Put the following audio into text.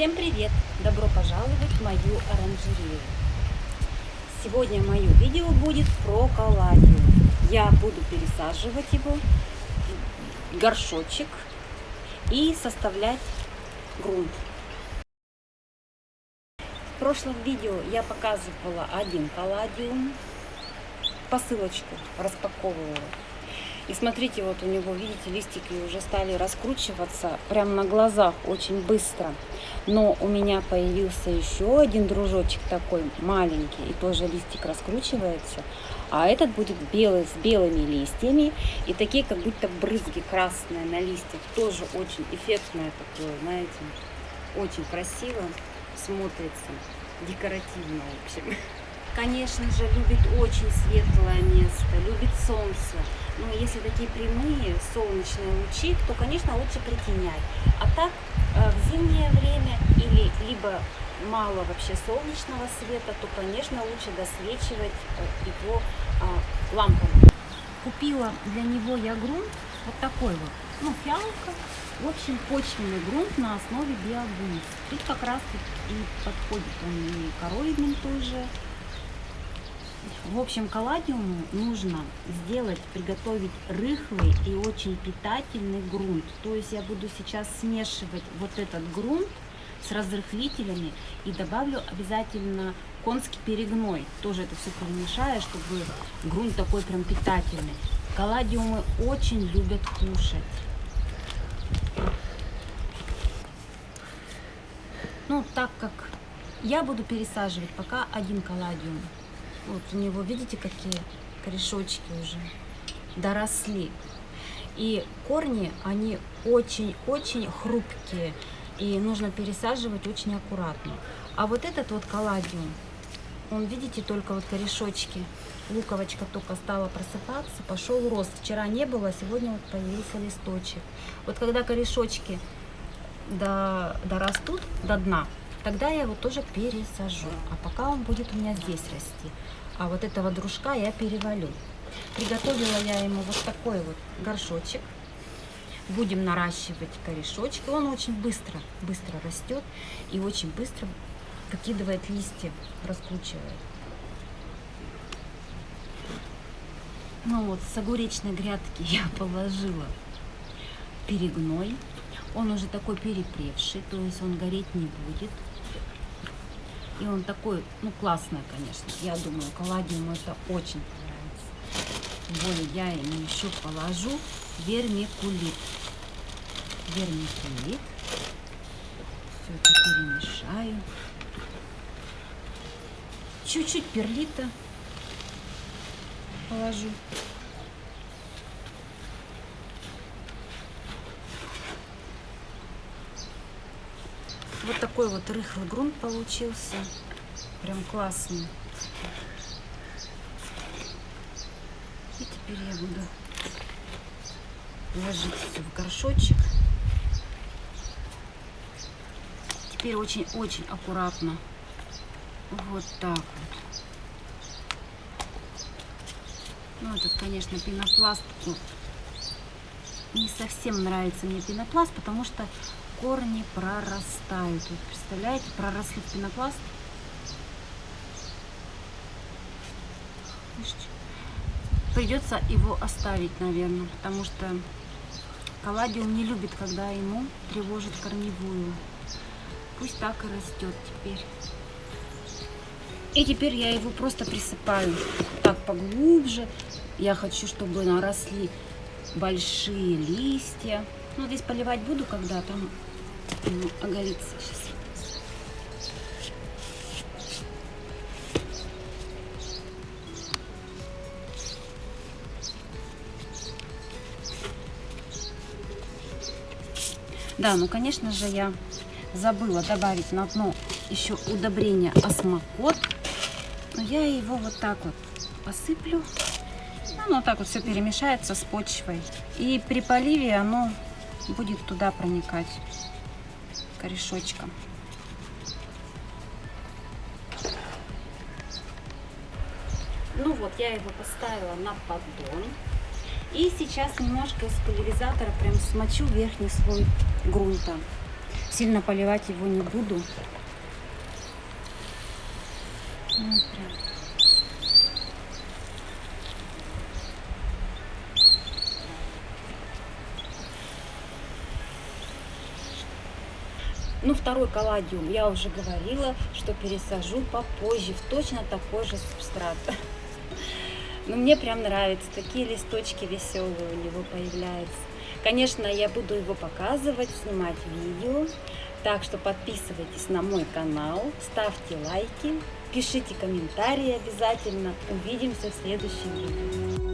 Всем привет! Добро пожаловать в мою оранжерею. Сегодня мое видео будет про калладиум. Я буду пересаживать его в горшочек и составлять грунт. В прошлом видео я показывала один калладиум, посылочку распаковывала. И смотрите, вот у него, видите, листики уже стали раскручиваться прямо на глазах очень быстро. Но у меня появился еще один дружочек такой маленький, и тоже листик раскручивается. А этот будет белый, с белыми листьями, и такие как будто брызги красные на листьях. Тоже очень эффектное такое, знаете, очень красиво смотрится, декоративно, в общем. Конечно же, любит очень светлое место, любит солнце. Но если такие прямые солнечные лучи, то, конечно, лучше притенять. А так, э, в зимнее время или либо мало вообще солнечного света, то, конечно, лучше досвечивать э, его а, лампами. Купила для него я грунт вот такой вот, ну, фиалка, в общем, почвенный грунт на основе биогумус. Тут как раз и подходит он и короидным тоже, в общем, калладиуму нужно сделать, приготовить рыхлый и очень питательный грунт. То есть я буду сейчас смешивать вот этот грунт с разрыхлителями и добавлю обязательно конский перегной. Тоже это все перемешаю, чтобы грунт такой прям питательный. Калладиумы очень любят кушать. Ну, так как я буду пересаживать пока один калладиум. Вот у него, видите, какие корешочки уже доросли. И корни, они очень-очень хрупкие. И нужно пересаживать очень аккуратно. А вот этот вот калладиум, он, видите, только вот корешочки. Луковочка только стала просыпаться, пошел рост. Вчера не было, сегодня вот появился листочек. Вот когда корешочки до, дорастут до дна, тогда я его тоже пересажу. А пока он будет у меня здесь расти. А вот этого дружка я перевалю. Приготовила я ему вот такой вот горшочек. Будем наращивать корешочки. Он очень быстро, быстро растет и очень быстро выкидывает листья, раскручивает. Ну вот, с огуречной грядки я положила перегной. Он уже такой перепревший, то есть он гореть не будет. И он такой, ну, классный, конечно. Я думаю, Каладиуму это очень понравится. Тем более я ему еще положу вермикулит. Вермикулит. Все это перемешаю. Чуть-чуть перлита положу. Вот такой вот рыхлый грунт получился. Прям классный. И теперь я буду ложить все в горшочек. Теперь очень-очень аккуратно. Вот так вот. Ну, этот, конечно, пенопласт. Ну, не совсем нравится мне пенопласт, потому что корни прорастают. Вот, представляете, проросли пенопласт. Придется его оставить, наверное, потому что калладиум не любит, когда ему тревожит корневую. Пусть так и растет теперь. И теперь я его просто присыпаю так поглубже. Я хочу, чтобы наросли большие листья. Ну, здесь поливать буду, когда там ну, оголиться сейчас. Да, ну, конечно же, я забыла добавить на дно еще удобрение осмокот. Но я его вот так вот посыплю. Оно вот так вот все перемешается с почвой. И при поливе оно будет туда проникать корешочком. Ну вот, я его поставила на поддон. И сейчас немножко из пульверизатора прям смочу верхний слой грунта. Сильно поливать его не буду. Ну, прям. Ну, второй колладиум, я уже говорила, что пересажу попозже в точно такой же субстрат. Но мне прям нравится, такие листочки веселые у него появляются. Конечно, я буду его показывать, снимать видео. Так что подписывайтесь на мой канал, ставьте лайки, пишите комментарии обязательно. Увидимся в следующем видео.